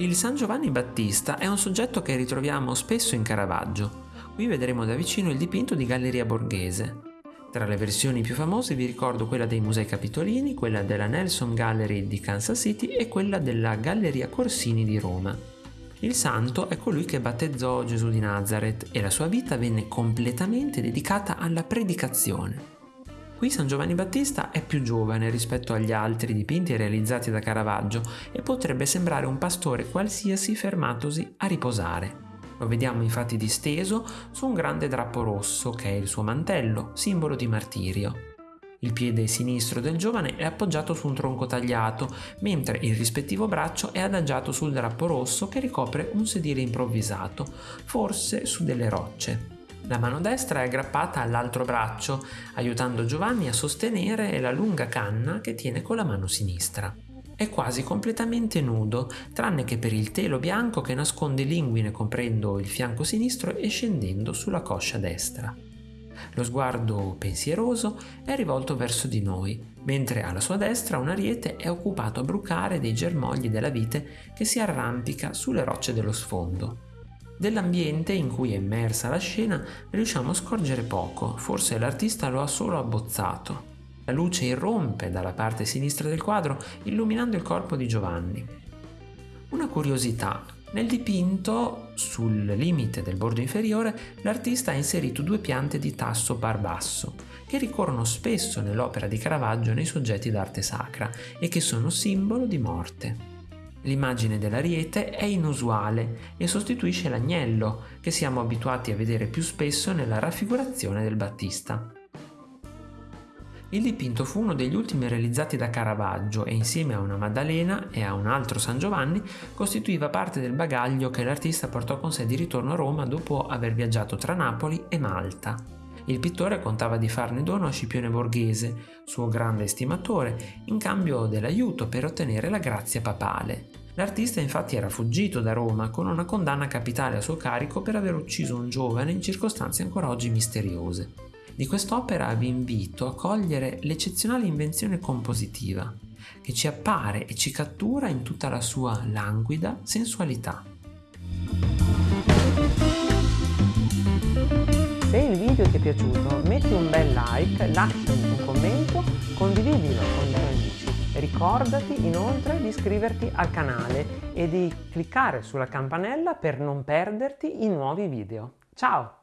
Il San Giovanni Battista è un soggetto che ritroviamo spesso in Caravaggio. Qui vedremo da vicino il dipinto di Galleria Borghese. Tra le versioni più famose vi ricordo quella dei Musei Capitolini, quella della Nelson Gallery di Kansas City e quella della Galleria Corsini di Roma. Il santo è colui che battezzò Gesù di Nazareth e la sua vita venne completamente dedicata alla predicazione. Qui San Giovanni Battista è più giovane rispetto agli altri dipinti realizzati da Caravaggio e potrebbe sembrare un pastore qualsiasi fermatosi a riposare. Lo vediamo infatti disteso su un grande drappo rosso che è il suo mantello, simbolo di martirio. Il piede sinistro del giovane è appoggiato su un tronco tagliato, mentre il rispettivo braccio è adagiato sul drappo rosso che ricopre un sedile improvvisato, forse su delle rocce. La mano destra è aggrappata all'altro braccio, aiutando Giovanni a sostenere la lunga canna che tiene con la mano sinistra. È quasi completamente nudo, tranne che per il telo bianco che nasconde l'inguine coprendo il fianco sinistro e scendendo sulla coscia destra. Lo sguardo pensieroso è rivolto verso di noi, mentre alla sua destra un ariete è occupato a brucare dei germogli della vite che si arrampica sulle rocce dello sfondo. Dell'ambiente in cui è immersa la scena riusciamo a scorgere poco, forse l'artista lo ha solo abbozzato. La luce irrompe dalla parte sinistra del quadro illuminando il corpo di Giovanni. Una curiosità, nel dipinto, sul limite del bordo inferiore, l'artista ha inserito due piante di tasso par basso, che ricorrono spesso nell'opera di Caravaggio nei soggetti d'arte sacra e che sono simbolo di morte. L'immagine dell'ariete è inusuale e sostituisce l'agnello, che siamo abituati a vedere più spesso nella raffigurazione del Battista. Il dipinto fu uno degli ultimi realizzati da Caravaggio e insieme a una Maddalena e a un altro San Giovanni costituiva parte del bagaglio che l'artista portò con sé di ritorno a Roma dopo aver viaggiato tra Napoli e Malta. Il pittore contava di farne dono a Scipione Borghese, suo grande estimatore, in cambio dell'aiuto per ottenere la grazia papale. L'artista infatti era fuggito da Roma con una condanna capitale a suo carico per aver ucciso un giovane in circostanze ancora oggi misteriose. Di quest'opera vi invito a cogliere l'eccezionale invenzione compositiva, che ci appare e ci cattura in tutta la sua languida sensualità. Se il video ti è piaciuto metti un bel like, lasciami un commento, Ricordati inoltre di iscriverti al canale e di cliccare sulla campanella per non perderti i nuovi video. Ciao!